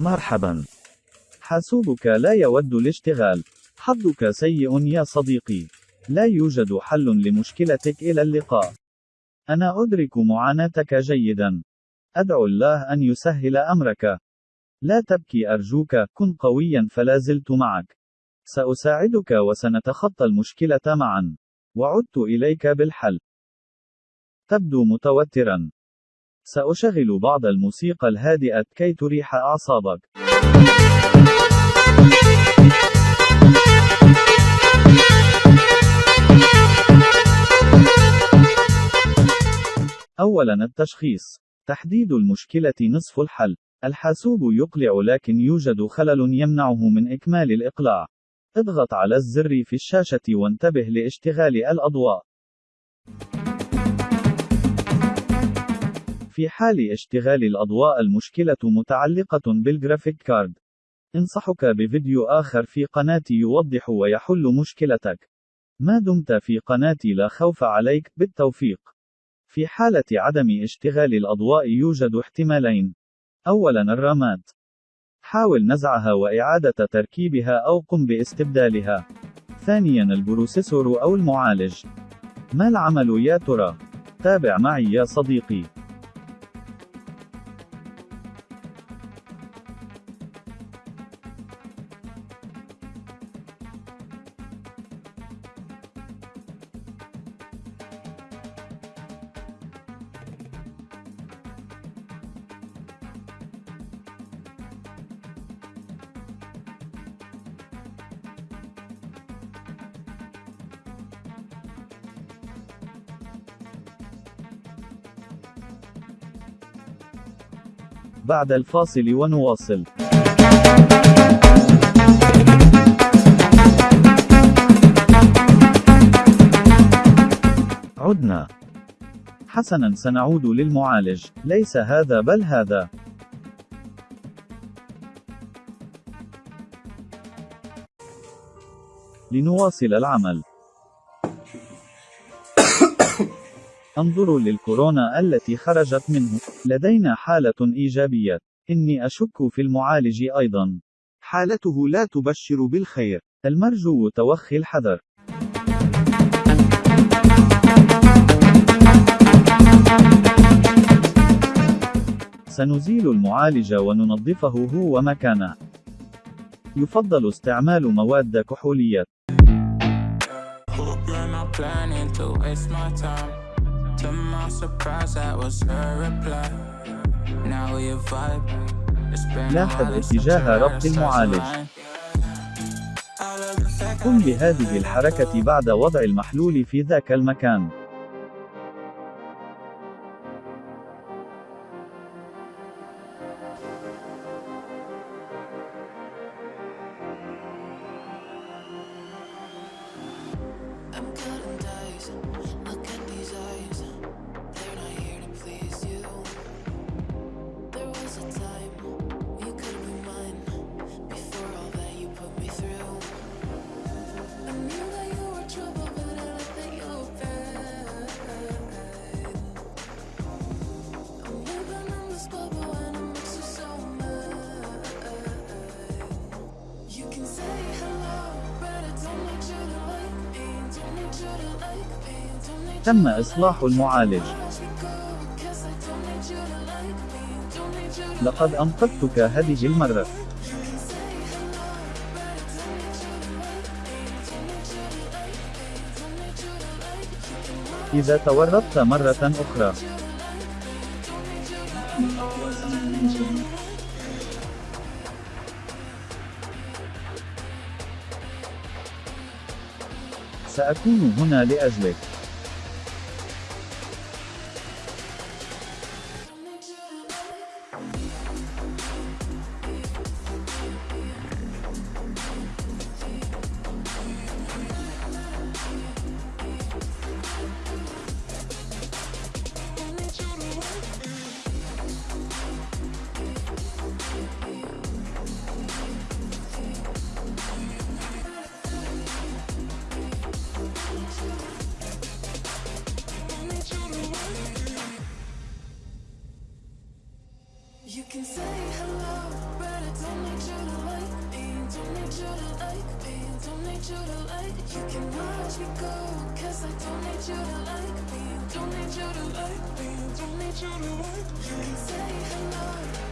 مرحبا. حاسوبك لا يود الاشتغال. حظك سيء يا صديقي. لا يوجد حل لمشكلتك إلى اللقاء. أنا أدرك معاناتك جيدا. أدعو الله أن يسهل أمرك. لا تبكي أرجوك، كن قويا فلا زلت معك. سأساعدك وسنتخطى المشكلة معا. وعدت إليك بالحل. تبدو متوترا. سأشغل بعض الموسيقى الهادئة كي تريح أعصابك. أولاً التشخيص. تحديد المشكلة نصف الحل. الحاسوب يقلع لكن يوجد خلل يمنعه من إكمال الإقلاع. اضغط على الزر في الشاشة وانتبه لاشتغال الأضواء. في حال اشتغال الأضواء المشكلة متعلقة بال graphic card. انصحك بفيديو آخر في قناتي يوضح ويحل مشكلتك. ما دمت في قناتي لا خوف عليك، بالتوفيق. في حالة عدم اشتغال الأضواء يوجد احتمالين. أولاً الرامات. حاول نزعها وإعادة تركيبها أو قم باستبدالها. ثانياً ال processor أو المعالج. ما العمل يا ترى؟ تابع معي يا صديقي. بعد الفاصل ونواصل. عدنا. حسنا سنعود للمعالج، ليس هذا بل هذا. لنواصل العمل. أنظروا للكورونا التي خرجت منه. لدينا حالة إيجابية. إني أشك في المعالج أيضا. حالته لا تبشر بالخير. المرجو توخي الحذر. سنزيل المعالج وننظفه هو ومكانه. يفضل استعمال مواد كحولية. لاحظ اتجاه ربط المعالج. قم بهذه الحركة بعد وضع المحلول في ذاك المكان. تم إصلاح المعالج. لقد أنقذتك هذه المرة. إذا تورطت مرة أخرى. سأكون هنا لأجلك. Need you to like. You can watch me go, cause I don't need you to like me. Don't need you to like me. Don't need you to like. You can say hello,